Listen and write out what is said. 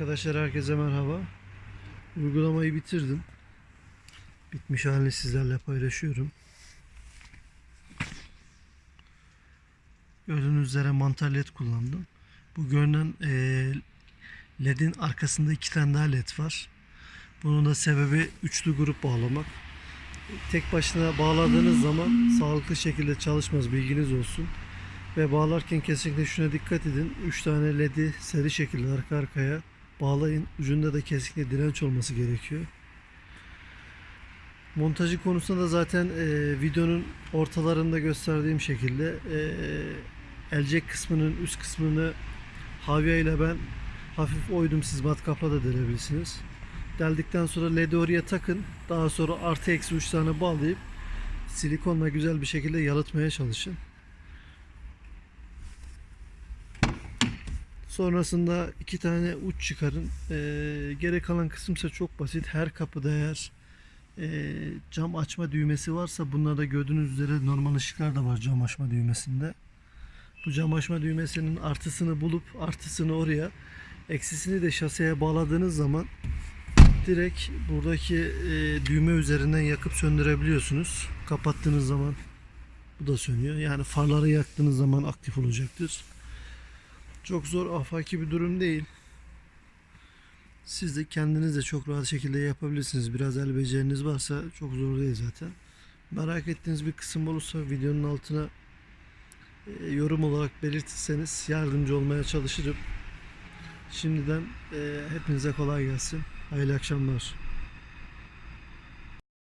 Arkadaşlar herkese merhaba. Uygulamayı bitirdim. Bitmiş halini sizlerle paylaşıyorum. Gördüğünüz üzere mantar led kullandım. Bu görünen eee, ledin arkasında iki tane daha led var. Bunun da sebebi üçlü grup bağlamak. Tek başına bağladığınız zaman sağlıklı şekilde çalışmaz bilginiz olsun. Ve bağlarken kesinlikle şuna dikkat edin. 3 tane ledi seri şekilde arka arkaya bağlayın. Ucunda da kesinlikle direnç olması gerekiyor. Montajı konusunda da zaten e, videonun ortalarında gösterdiğim şekilde e, elcek kısmının üst kısmını havya ile ben hafif oydum siz matkapla da delebilirsiniz. Deldikten sonra ledi oraya takın. Daha sonra artı eksi 3 tane bağlayıp silikonla güzel bir şekilde yalıtmaya çalışın. Sonrasında iki tane uç çıkarın. Ee, geri kalan kısımsa çok basit. Her kapıda eğer e, cam açma düğmesi varsa bunlarda gördüğünüz üzere normal ışıklar da var cam açma düğmesinde. Bu cam açma düğmesinin artısını bulup artısını oraya eksisini de şaseye bağladığınız zaman direkt buradaki e, düğme üzerinden yakıp söndürebiliyorsunuz. Kapattığınız zaman bu da sönüyor. Yani farları yaktığınız zaman aktif olacaktır. Çok zor afaki bir durum değil. Siz de kendiniz de çok rahat şekilde yapabilirsiniz. Biraz el beceriniz varsa çok zor değil zaten. Merak ettiğiniz bir kısım olursa videonun altına e, yorum olarak belirtirseniz yardımcı olmaya çalışırım. Şimdiden e, hepinize kolay gelsin. Hayırlı akşamlar.